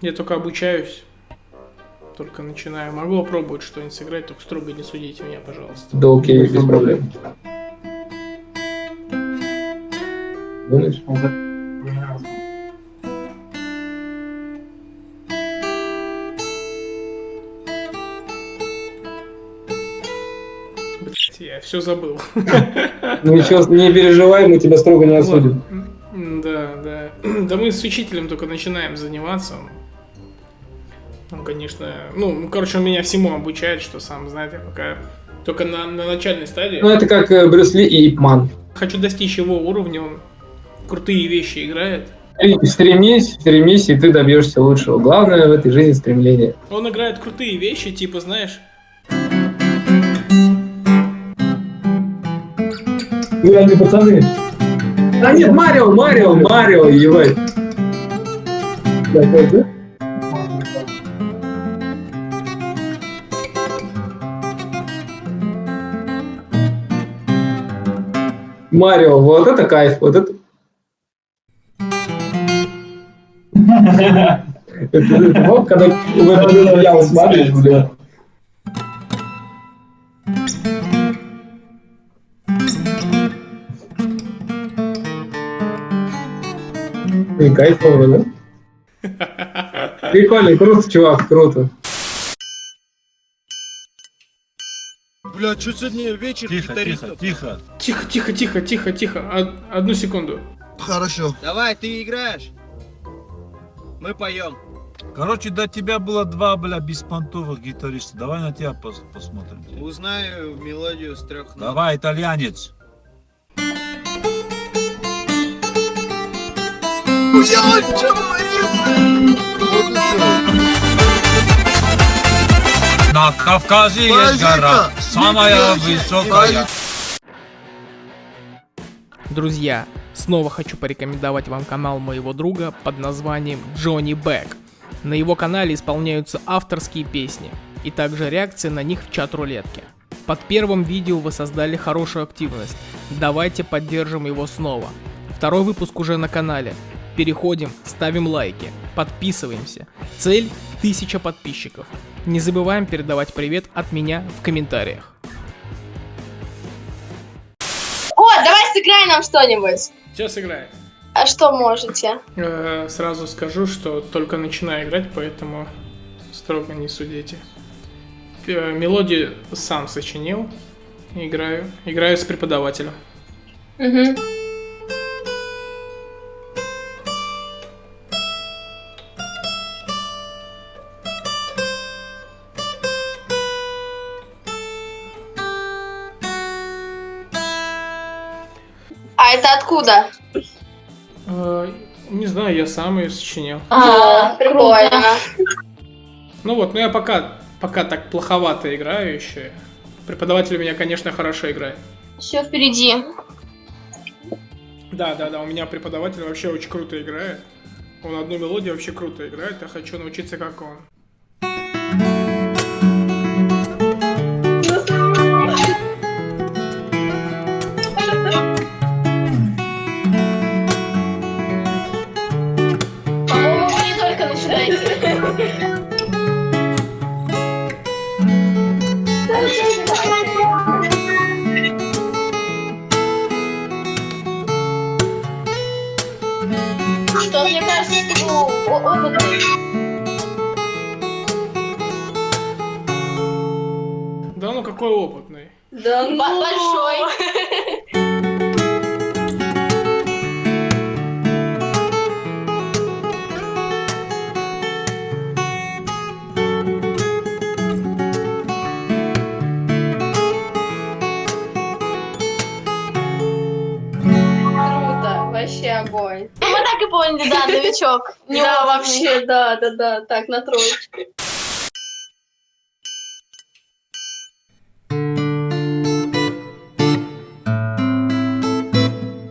Я только обучаюсь. Только начинаю. Могу попробовать что-нибудь сыграть, только строго не судите меня, пожалуйста. Да окей, без проблем. Думаешь? Блять, я все забыл. Ну ничего, не переживай, мы тебя строго не осудим. Да, да. Да мы с учителем только начинаем заниматься. Он, конечно, ну, короче, он меня всему обучает, что сам знает, я пока только на, на начальной стадии. Ну это как э, Брюс Ли и Ипман. Хочу достичь его уровня, он крутые вещи играет. Стремись, стремись, и ты добьешься лучшего. Главное в этой жизни стремление. Он играет крутые вещи, типа, знаешь, Ну, они пацаны. А нет, Марио, Марио, Марио, ебать. Такой, да? Марио, вот это кайф, вот это. Вот, когда в эту яму смотришь, бля. И кайфово, да? Прикольно, круто, чувак, круто. Бля, что сегодня вечер Тихо, тихо, гитаристов? тихо. Тихо, тихо, тихо, тихо, тихо. Од- одну секунду. Хорошо. Давай, ты играешь. Мы поем. Короче, до тебя было два, бля, беспонтовых гитариста. Давай на тебя пос- посмотрим. Узнаю мелодию с трех нот. Давай, итальянец. Я На Кавказе есть гора, самая высокая. Друзья, снова хочу порекомендовать вам канал моего друга под названием Джонни Бэк. На его канале исполняются авторские песни и также реакции на них в чат-рулетке. Под первым видео вы создали хорошую активность. Давайте поддержим его снова. Второй выпуск уже на канале. Переходим, ставим лайки, подписываемся. Цель 1000 подписчиков. Не забываем передавать привет от меня в комментариях. О, давай сыграй нам что-нибудь. Сейчас играем. А что можете? Э, Сразу скажу, что только начинаю играть, поэтому строго не судите. Э, Мелодию сам сочинил. Играю. Играю с преподавателем. Угу. Это откуда? Э, Не знаю, я сам ее сочинил. А, прикольно. Ну вот, ну я пока, пока так плоховато играю еще. Преподаватель у меня, конечно, хорошо играет. Все впереди. Да, да, да, у меня преподаватель вообще очень круто играет. Он одну мелодию вообще круто играет, я хочу научиться как он. Что вы о- опытный. Да ну какой опытный. Да, большой. И поняли, да, новичок. Да, вообще, да, да, да, так, на троечку.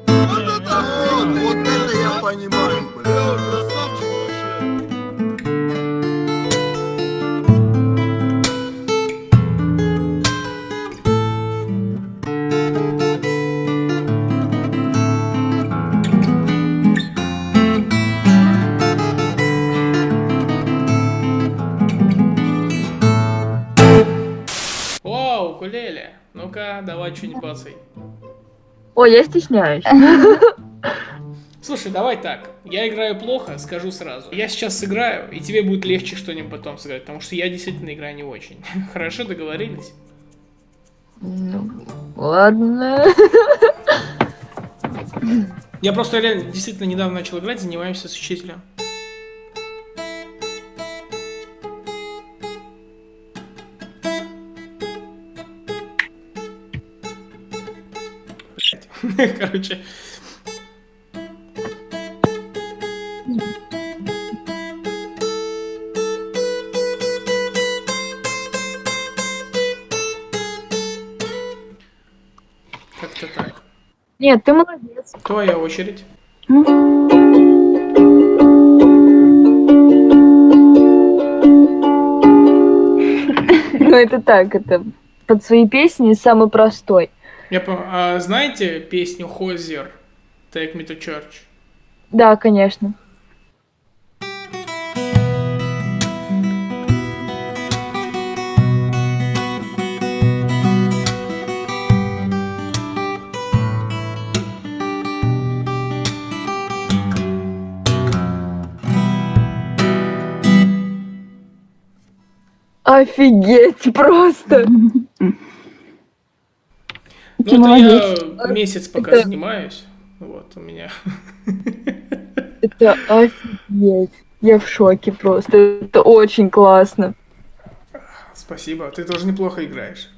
Вот это вот, вот это я понимаю, бля. Ну-ка, давай что-нибудь бацай. Ой, я стесняюсь. Слушай, давай так. Я играю плохо, скажу сразу. Я сейчас сыграю, и тебе будет легче что-нибудь потом сыграть, потому что я действительно играю не очень. Хорошо, договорились? Ну, ладно. Я просто реально действительно недавно начал играть, занимаемся с учителем. Короче. Как-то так. Нет, ты молодец. Твоя очередь. Ну, это так, это под свои песни самый простой. Я по- а знаете песню Хозер Take Me to Church? Да, конечно. Офигеть просто. Ну, Ты это молодец. я месяц пока Это- занимаюсь. Вот у меня. Это офигеть. Я в шоке просто. Это очень классно. Спасибо, ты тоже неплохо играешь.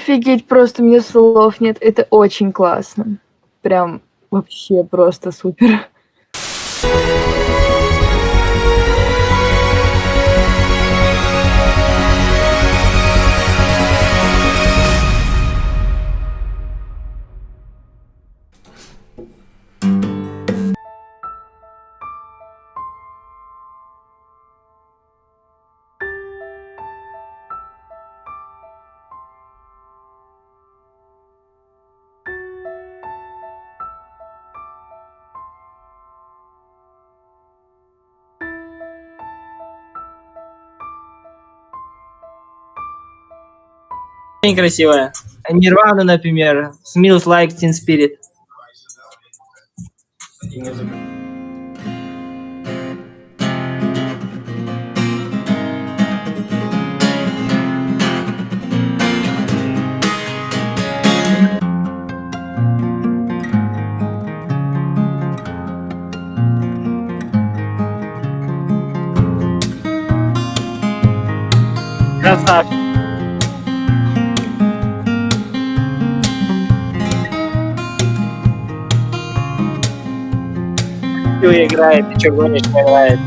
Офигеть, просто мне слов нет. Это очень классно. Прям вообще просто супер. Очень красивая. Нирвана, например. Smells like Teen Spirit. Красавчик. Всё играет, ты чё не играет.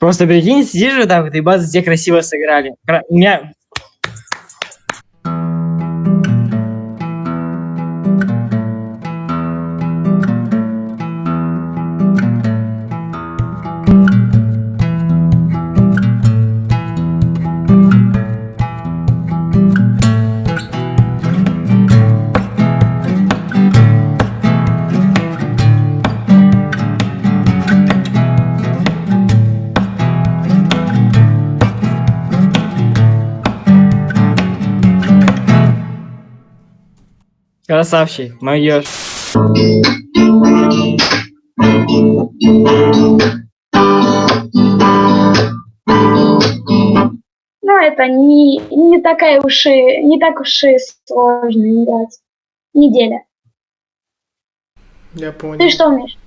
Просто прикинь, сидишь так вот, и базы тебе красиво сыграли. У меня... Красавчик, моё. Ну, это не, не такая уж и, не так уж и сложно играть. Неделя. Я понял. Ты что умеешь?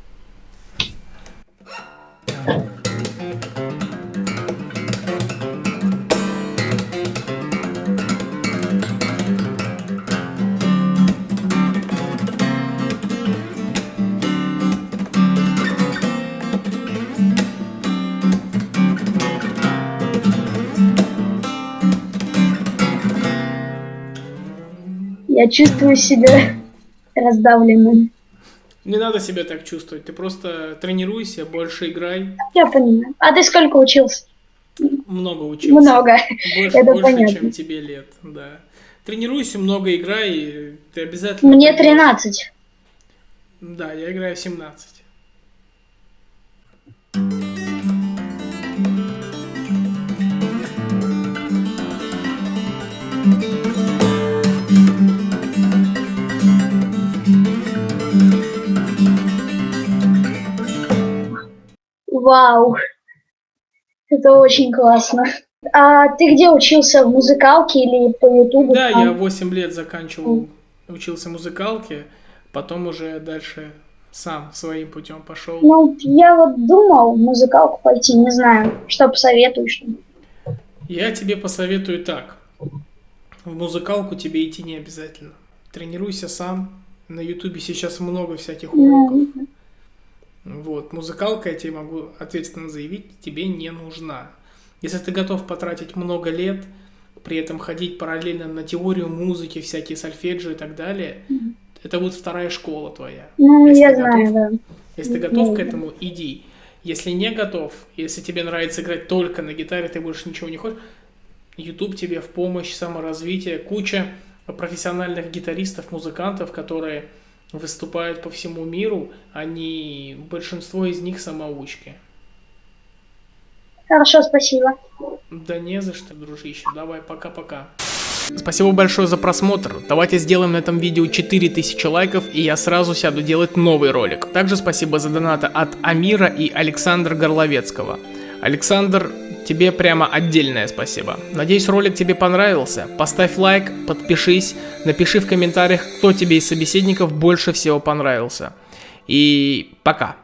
Я чувствую себя раздавленным. Не надо себя так чувствовать, ты просто тренируйся, больше играй, Я понимаю. А ты сколько учился? много учился. Много. Больше, Это больше понятно. чем тебе лет, да. Тренируйся, много играй, и ты обязательно... Мне пойдёшь. 13. Да, я играю в 17. Вау. Это очень классно. А ты где учился? В музыкалке или по ютубу? Да, там? я 8 лет заканчивал, учился музыкалке, потом уже дальше сам своим путем пошел. Ну, я вот думал в музыкалку пойти, не знаю, что посоветуешь. Я тебе посоветую так. В музыкалку тебе идти не обязательно. Тренируйся сам. На ютубе сейчас много всяких уроков. Вот, музыкалка, я тебе могу ответственно заявить, тебе не нужна. Если ты готов потратить много лет, при этом ходить параллельно на теорию музыки, всякие сольфеджио и так далее, это будет вторая школа твоя. Ну, Если я ты знаю, готов. да. Если ты готов к Да. этому, иди. Если не готов, если тебе нравится играть только на гитаре, ты больше ничего не хочешь, YouTube тебе в помощь, саморазвитие, куча профессиональных гитаристов, музыкантов, которые выступают по всему миру, они, большинство из них самоучки. Хорошо, спасибо. Да не за что, дружище. Давай, пока-пока. Спасибо большое за просмотр. Давайте сделаем на этом видео 4000 лайков, и я сразу сяду делать новый ролик. Также спасибо за донаты от Амира и Александра Горловецкого. Александр, тебе прямо отдельное спасибо. Надеюсь, ролик тебе понравился. Поставь лайк, подпишись, напиши в комментариях, кто тебе из собеседников больше всего понравился. И пока.